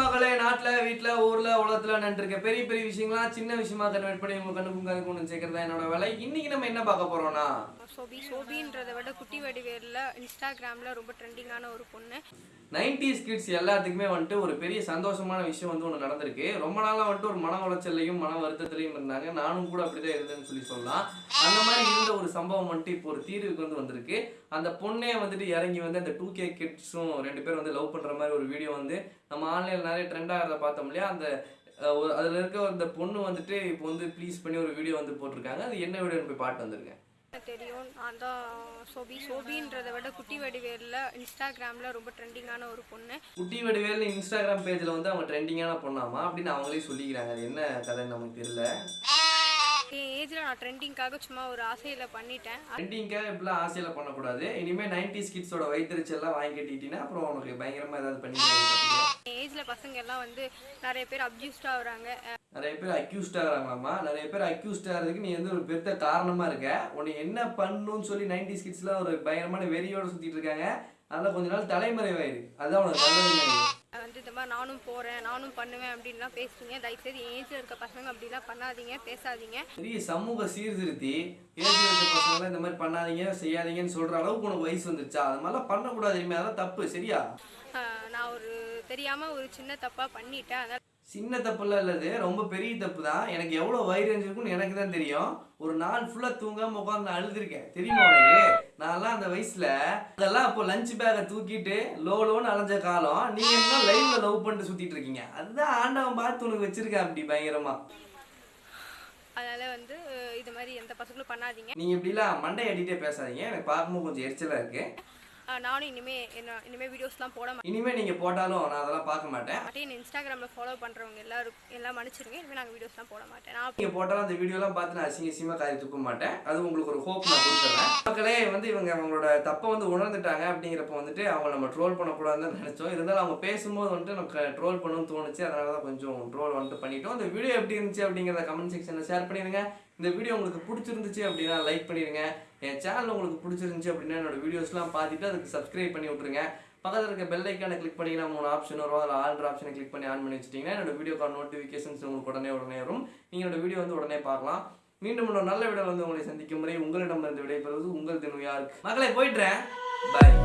மகளே நாட்டில் வீட்டில் ஊரில் உலகத்தில் நின்றுருக்க பெரிய பெரிய விஷயங்களாம் சின்ன விஷயமா கன்வெர்ட் பண்ணி உங்க கண்ணுக்கும் கணக்கு ஒன்று சேர்க்கறது என்னோட வேலை? இன்னைக்கு நம்ம என்ன பார்க்க போறோம்னா? சோபி சோபின்றதை விட குட்டி வடிவேலில் இன்ஸ்டாகிராமில் ரொம்ப ட்ரெண்டிங்கான ஒரு பொண்ணு. 90s கிட்ஸ் எல்லாத்துக்குமே வந்துட்டு ஒரு பெரிய சந்தோஷமான விஷயம் வந்து ஒன்று நடந்திருக்கு. ரொம்ப நாளாக வந்துட்டு ஒரு மன உளைச்சல்லையும் மன வருத்தத்திலையும் இருந்தாங்க. நானும் கூட அப்படிதான் இருந்தேன்னு சொல்லி சொல்லலாம். அந்த மாதிரி இருந்த ஒரு சம்பவம் வந்துட்டு இப்போ ஒரு தீர்வுக்கு வந்து வந்திருக்கு. அந்த பொண்ணே வந்துட்டு இறங்கி வந்து அந்த டூ கே கிட்ஸும் ரெண்டு பேரும் வந்து லவ் பண்ணுற மாதிரி ஒரு வீடியோ வந்து நம்ம ஆன்லைனில் நிறைய ட்ரெண்ட் ஆகிறத பார்த்தோம் இல்லையா? அந்த அதுல இருக்க அந்த பொண்ணு வந்துட்டு இப்போ வந்து ப்ளீஸ் பண்ணி ஒரு வீடியோ வந்து போட்டிருக்காங்க. அது என்ன வீடியோன்னு போய் பாட்டு வந்திருக்கேன் தெரியும். நான் தான் சோபி. சோபின்றதை விட குட்டி வடிவேலில் இன்ஸ்டாகிராமில் ரொம்ப ட்ரெண்டிங்கான ஒரு பொண்ணு. குட்டி வடிவேல் இன்ஸ்டாகிராம் பேஜில் வந்து அவங்க ட்ரெண்டிங்கான பொண்ணாமா? அப்படின்னு அவங்களே சொல்லிக்கிறாங்க. அது என்ன கதைன்னு நமக்கு தெரியல. நான் ட்ரெண்டிங்காக சும்மா ஒரு ஆசையில் பண்ணிட்டேன். ட்ரெண்டிங்காக இப்படிலாம் ஆசையில் பண்ணக்கூடாது. இனிமேல் நைன்டிஸ் கிட்ஸோட வயிற்றுச்செல்லாம் வாங்கி கட்டிட்டீங்கன்னா அப்புறம் உனக்கு பயங்கரமாக ஏதாவது பண்ணி ஏஜில் பசங்க எல்லாம் வந்து நிறைய பேர் அப்யூஸ்ட் ஆகுறாங்க. நிறைய பேர் அக்யூஸ்ட் ஆகிறாங்களாமா நிறைய பேர் அக்யூஸ்ட் ஆகிறதுக்கு நீ வந்து ஒரு பெருத்த காரணமாக இருக்க. உன்னை என்ன பண்ணணும்னு சொல்லி நைன்டிஸ் கிட்ஸ்லாம் ஒரு பயங்கரமான வெறியோட சுற்றிட்டு இருக்காங்க. அதெல்லாம் கொஞ்ச நாள் தலைமறைவாயிரு. அதுதான் உனக்கு நினைக்கிறேன் வந்து இந்த மாதிரி நானும் போகிறேன் நானும் பண்ணுவேன் அப்படின்லாம் பேசுறீங்க. தயவுசெய்து ஏஜில் இருக்க பசங்க அப்படிலாம் பண்ணாதீங்க பேசாதீங்க. பெரிய சமூக சீர்திருத்தி ஏஜ் இருக்க பசங்களாம் இந்த மாதிரி பண்ணாதீங்க செய்யாதீங்கன்னு சொல்ற அளவுக்கு உனக்கு வயசு வந்துருச்சா? அது மாதிரிலாம் பண்ணக்கூடாது இனிமேல் அதெல்லாம் தப்பு சரியா? நான் ஒரு தெரியாமல் ஒரு சின்ன தப்பாக பண்ணிட்டேன். அதனால் சின்ன தப்புலாம் இல்லது ரொம்ப பெரிய தப்பு தான் எனக்கு எவ்வளோ வயிறு இருக்குன்னு எனக்கு தான் தெரியும். ஒரு நாள் ஃபுல்லாக தூங்காம உட்காந்து அழுதுருக்கேன். தெரியுமா உனக்கு? நான்லாம் அந்த வயசுல அதெல்லாம் அப்போ லஞ்ச் பேக்கை தூக்கிட்டு லோ லோன்னு அலைஞ்ச காலம் நீங்க என்ன லைவ்ல லவ் பண்ணிட்டு சுத்திட்டு இருக்கீங்க? அதுதான் ஆண்டவன் பார்த்து உனக்கு வச்சிருக்கேன் அப்படி பயங்கரமா. அதனால் வந்து இது மாதிரி எந்த பசங்களும் பண்ணாதீங்க. நீங்க இப்படிலாம் மண்டை அடிட்டே பேசாதீங்க. எனக்கு பார்க்கும்போது கொஞ்சம் எரிச்சலா இருக்கு. ஆஹ் நானும் இனிமே என்ன இனிமே வீடியோஸ்லாம் போட இனிமே நீங்க போட்டாலும் நான் அதெல்லாம் பார்க்க மாட்டேன். மாட்டேன் இன்ஸ்டாகிராமில் ஃபாலோ பண்ணுறவங்க எல்லாரும் எல்லாம் மன்னிச்சிருங்க. இனிமேல் நாங்கள் வீடியோஸ்லாம் போட மாட்டேன். நான் நீங்க போட்டாலும் அந்த வீடியோலாம் பார்த்து நான் அசிங்க அசிங்கமா காரி துப்ப மாட்டேன். அது உங்களுக்கு ஒரு ஹோப் நான் கொடுத்துறேன். மக்களே வந்து இவங்க அவங்களோட தப்பை வந்து உணர்ந்துட்டாங்க அப்படிங்கிறப்ப வந்துட்டு அவங்க நம்ம ட்ரோல் பண்ணக்கூடாதுன்னு நினைச்சோம். இருந்தாலும் அவங்க பேசும்போது வந்துட்டு நமக்கு ட்ரோல் பண்ணணும்னு தோணுச்சு. அதனால தான் கொஞ்சம் ட்ரோல் வந்துட்டு பண்ணிட்டோம். இந்த வீடியோ எப்படி இருந்துச்சு அப்படிங்கிறத கமெண்ட் செக்ஷனில் ஷேர் பண்ணிடுங்க. இந்த வீடியோ உங்களுக்கு பிடிச்சிருந்துச்சு அப்படின்னா லைக் பண்ணிடுங்க. என் சேனல் உங்களுக்கு பிடிச்சிருந்துச்சு அப்படின்னா என்னோட வீடியோஸ்லாம் பார்த்துட்டு அதுக்கு சப்ஸ்கிரைப் பண்ணி விட்ருங்க பக்கத்தில் இருக்க பெல் ஐக்கானை கிளிக் பண்ணிங்கன்னா மூணு ஆப்ஷன் வரும். அதில் ஆல்ட்ரு ஆப்ஷனை கிளிக் பண்ணி ஆன் பண்ணி வச்சிட்டிங்கன்னா என்னோட வீடியோக்கான நோட்டிஃபிகேஷன்ஸ் உங்களுக்கு உடனே உடனே வரும். நீங்கள் என்னோட வீடியோ வந்து உடனே பார்க்கலாம். மீண்டும் இன்னொரு நல்ல வீடியோ வந்து உங்களை சந்திக்கும் முறை உங்களிடம் இருந்து விடைபெறுவது உங்கள் தினம் யாருக்கு. மக்களை போயிட்டுறேன். பாய்